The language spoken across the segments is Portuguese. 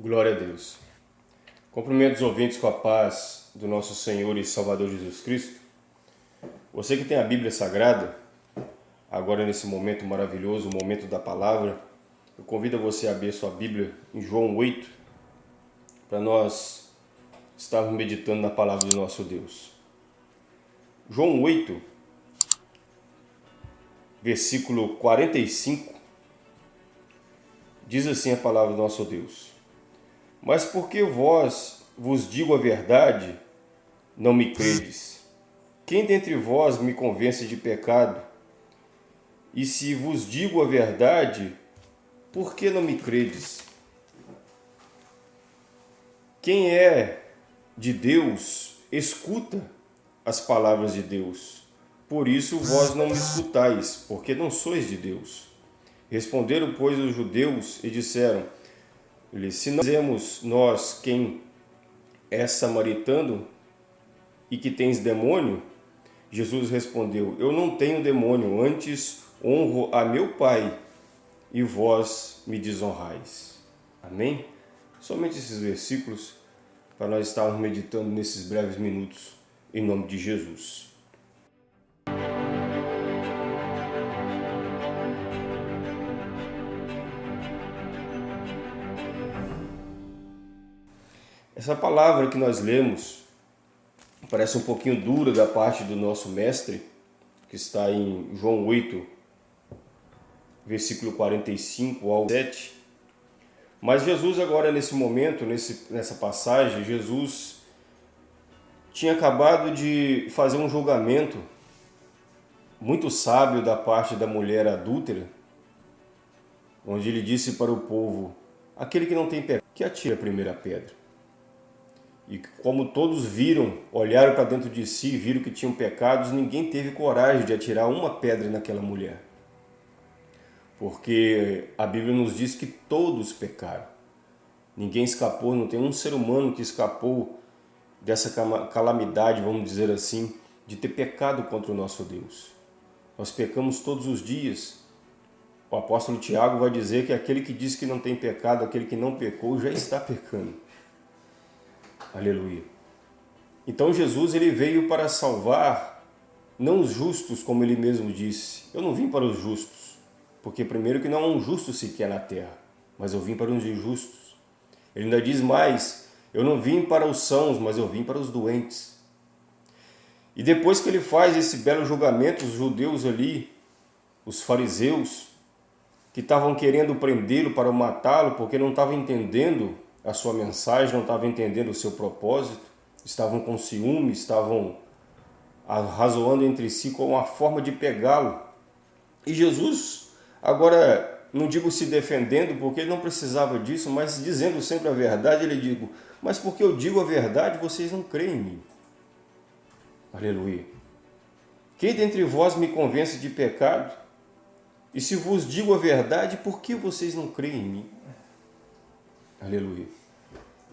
Glória a Deus. Cumprimento os ouvintes com a paz do nosso Senhor e Salvador Jesus Cristo. Você que tem a Bíblia Sagrada, agora nesse momento maravilhoso, o momento da palavra, eu convido você a abrir sua Bíblia em João 8, para nós estarmos meditando na palavra do nosso Deus. João 8, versículo 45, diz assim a palavra do nosso Deus. Mas porque vós vos digo a verdade, não me credes. Quem dentre vós me convence de pecado? E se vos digo a verdade, por que não me credes? Quem é de Deus, escuta as palavras de Deus. Por isso vós não me escutais, porque não sois de Deus. Responderam, pois, os judeus e disseram, se nós dizemos nós quem é samaritano e que tens demônio, Jesus respondeu, eu não tenho demônio, antes honro a meu Pai e vós me desonrais. Amém? Somente esses versículos para nós estarmos meditando nesses breves minutos, em nome de Jesus. Essa palavra que nós lemos parece um pouquinho dura da parte do nosso mestre, que está em João 8, versículo 45 ao 7. Mas Jesus agora nesse momento, nesse, nessa passagem, Jesus tinha acabado de fazer um julgamento muito sábio da parte da mulher adúltera, onde ele disse para o povo, aquele que não tem pecado, que atire a primeira pedra. E como todos viram, olharam para dentro de si, viram que tinham pecados, ninguém teve coragem de atirar uma pedra naquela mulher. Porque a Bíblia nos diz que todos pecaram. Ninguém escapou, não tem um ser humano que escapou dessa calamidade, vamos dizer assim, de ter pecado contra o nosso Deus. Nós pecamos todos os dias. O apóstolo Tiago vai dizer que aquele que diz que não tem pecado, aquele que não pecou, já está pecando. Aleluia. Então Jesus ele veio para salvar não os justos, como ele mesmo disse. Eu não vim para os justos, porque primeiro que não há um justo sequer na terra, mas eu vim para os injustos. Ele ainda diz mais, eu não vim para os sãos, mas eu vim para os doentes. E depois que ele faz esse belo julgamento, os judeus ali, os fariseus, que estavam querendo prendê-lo para matá-lo, porque não estavam entendendo a sua mensagem, não estavam entendendo o seu propósito, estavam com ciúme, estavam razoando entre si com uma forma de pegá-lo. E Jesus, agora, não digo se defendendo, porque ele não precisava disso, mas dizendo sempre a verdade, ele digo, mas porque eu digo a verdade, vocês não creem em mim. Aleluia. Quem dentre vós me convence de pecado? E se vos digo a verdade, por que vocês não creem em mim? Aleluia.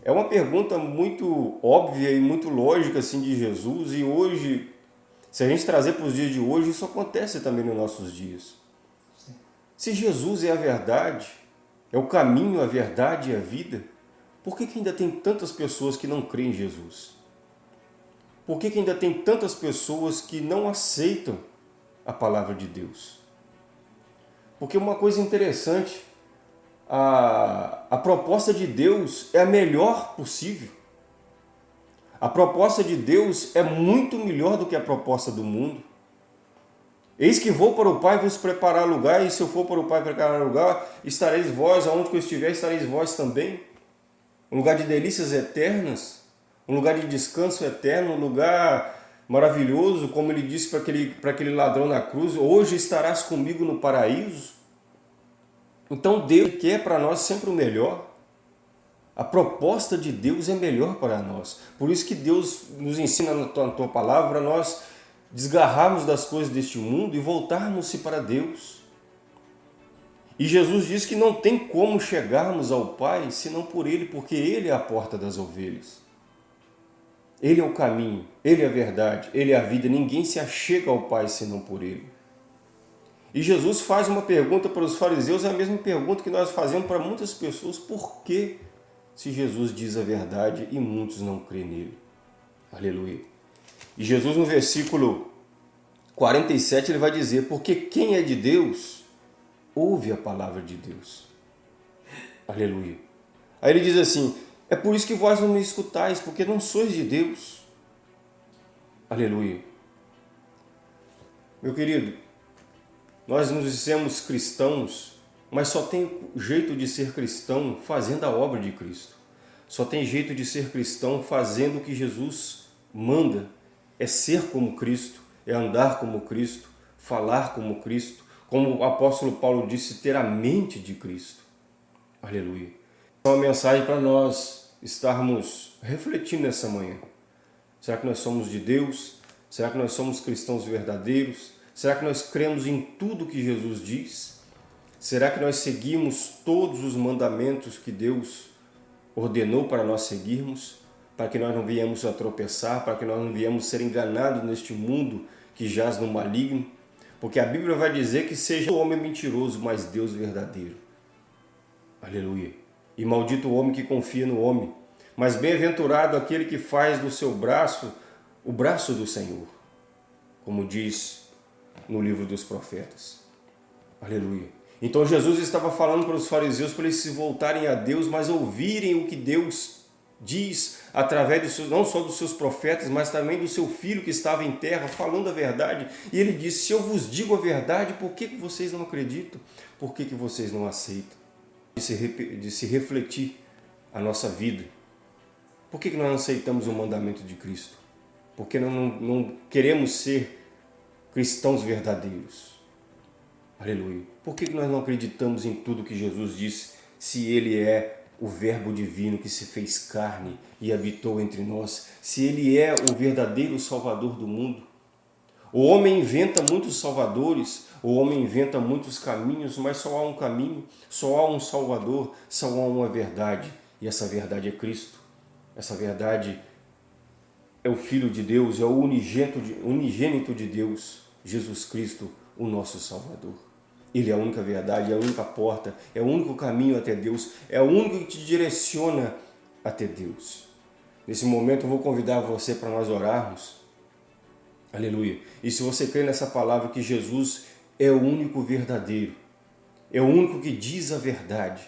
É uma pergunta muito óbvia e muito lógica assim de Jesus e hoje, se a gente trazer para os dias de hoje, isso acontece também nos nossos dias. Se Jesus é a verdade, é o caminho, a verdade e a vida, por que, que ainda tem tantas pessoas que não creem em Jesus? Por que, que ainda tem tantas pessoas que não aceitam a palavra de Deus? Porque uma coisa interessante a, a proposta de Deus é a melhor possível. A proposta de Deus é muito melhor do que a proposta do mundo. Eis que vou para o Pai vos preparar lugar, e se eu for para o Pai preparar lugar, estareis vós, aonde que eu estiver, estareis vós também. Um lugar de delícias eternas, um lugar de descanso eterno, um lugar maravilhoso, como ele disse para aquele, para aquele ladrão na cruz, hoje estarás comigo no paraíso. Então Deus quer para nós sempre o melhor. A proposta de Deus é melhor para nós. Por isso que Deus nos ensina na tua, na tua palavra nós desgarrarmos das coisas deste mundo e voltarmos-se para Deus. E Jesus diz que não tem como chegarmos ao Pai senão por Ele, porque Ele é a porta das ovelhas. Ele é o caminho, Ele é a verdade, Ele é a vida. Ninguém se achega ao Pai senão por Ele. E Jesus faz uma pergunta para os fariseus, é a mesma pergunta que nós fazemos para muitas pessoas, por que se Jesus diz a verdade e muitos não creem nele. Aleluia. E Jesus no versículo 47 ele vai dizer, porque quem é de Deus, ouve a palavra de Deus. Aleluia. Aí ele diz assim, é por isso que vós não me escutais, porque não sois de Deus. Aleluia. Meu querido, nós nos dissemos cristãos, mas só tem jeito de ser cristão fazendo a obra de Cristo. Só tem jeito de ser cristão fazendo o que Jesus manda. É ser como Cristo, é andar como Cristo, falar como Cristo, como o apóstolo Paulo disse, ter a mente de Cristo. Aleluia. É uma mensagem para nós estarmos refletindo nessa manhã. Será que nós somos de Deus? Será que nós somos cristãos verdadeiros? Será que nós cremos em tudo que Jesus diz? Será que nós seguimos todos os mandamentos que Deus ordenou para nós seguirmos? Para que nós não viemos a tropeçar, para que nós não viemos ser enganados neste mundo que jaz no maligno? Porque a Bíblia vai dizer que seja o homem mentiroso, mas Deus verdadeiro. Aleluia. E maldito o homem que confia no homem. Mas bem-aventurado aquele que faz do seu braço o braço do Senhor. Como diz no livro dos profetas. Aleluia. Então Jesus estava falando para os fariseus para eles se voltarem a Deus, mas ouvirem o que Deus diz através dos seus, não só dos seus profetas, mas também do seu filho que estava em terra falando a verdade. E ele disse, se eu vos digo a verdade, por que, que vocês não acreditam? Por que, que vocês não aceitam? De se, de se refletir a nossa vida. Por que, que nós não aceitamos o mandamento de Cristo? Porque não, não, não queremos ser cristãos verdadeiros. Aleluia. Por que nós não acreditamos em tudo que Jesus disse, se Ele é o verbo divino que se fez carne e habitou entre nós, se Ele é o verdadeiro salvador do mundo? O homem inventa muitos salvadores, o homem inventa muitos caminhos, mas só há um caminho, só há um salvador, só há uma verdade, e essa verdade é Cristo. Essa verdade é o Filho de Deus, é o unigênito de, unigênito de Deus, Jesus Cristo, o nosso Salvador. Ele é a única verdade, é a única porta, é o único caminho até Deus, é o único que te direciona até Deus. Nesse momento eu vou convidar você para nós orarmos. Aleluia. E se você crê nessa palavra que Jesus é o único verdadeiro, é o único que diz a verdade,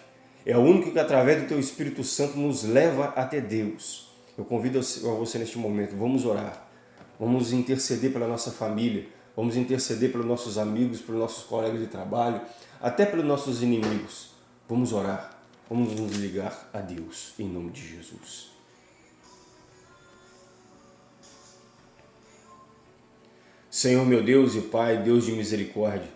é o único que através do teu Espírito Santo nos leva até Deus. Eu convido a você neste momento, vamos orar, vamos interceder pela nossa família, Vamos interceder pelos nossos amigos, pelos nossos colegas de trabalho, até pelos nossos inimigos. Vamos orar, vamos nos ligar a Deus, em nome de Jesus. Senhor meu Deus e Pai, Deus de misericórdia,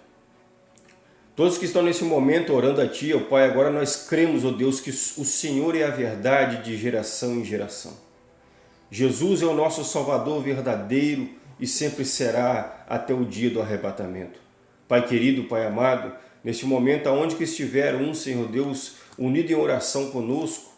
todos que estão nesse momento orando a Ti, ó Pai, agora nós cremos, ó Deus, que o Senhor é a verdade de geração em geração. Jesus é o nosso Salvador verdadeiro, e sempre será até o dia do arrebatamento. Pai querido, Pai amado, neste momento, aonde que estiver um, Senhor Deus, unido em oração conosco,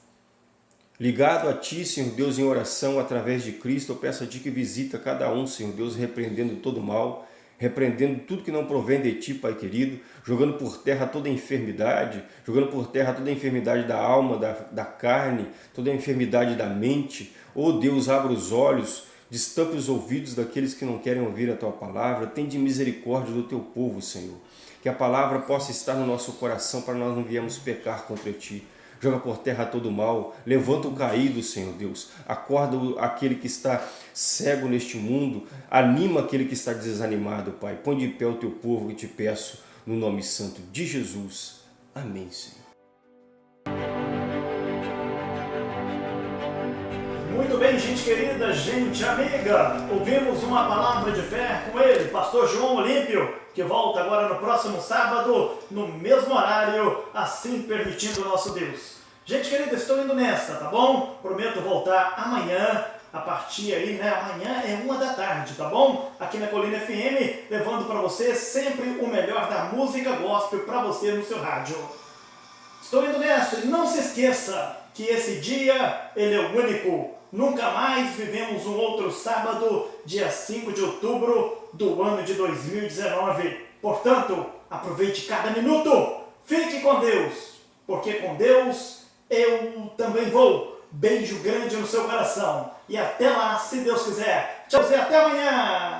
ligado a Ti, Senhor Deus, em oração através de Cristo, eu peço a Ti que visita cada um, Senhor Deus, repreendendo todo mal, repreendendo tudo que não provém de Ti, Pai querido, jogando por terra toda enfermidade, jogando por terra toda enfermidade da alma, da, da carne, toda enfermidade da mente. Oh Deus, abra os olhos, Destampe os ouvidos daqueles que não querem ouvir a Tua palavra. Tende misericórdia do Teu povo, Senhor. Que a palavra possa estar no nosso coração para nós não viemos pecar contra Ti. Joga por terra todo o mal. Levanta o caído, Senhor Deus. Acorda aquele que está cego neste mundo. Anima aquele que está desanimado, Pai. Põe de pé o Teu povo e te peço no nome santo de Jesus. Amém, Senhor. Muito bem, gente querida, gente amiga, ouvimos uma palavra de fé com ele, pastor João Olímpio, que volta agora no próximo sábado, no mesmo horário, assim permitindo o nosso Deus. Gente querida, estou indo nessa, tá bom? Prometo voltar amanhã, a partir aí, né? Amanhã é uma da tarde, tá bom? Aqui na Colina FM, levando para você sempre o melhor da música gospel para você no seu rádio. Estou indo nessa, e não se esqueça que esse dia, ele é o único, Nunca mais vivemos um outro sábado, dia 5 de outubro do ano de 2019. Portanto, aproveite cada minuto. Fique com Deus, porque com Deus eu também vou. Beijo grande no seu coração. E até lá, se Deus quiser. Tchau e até amanhã!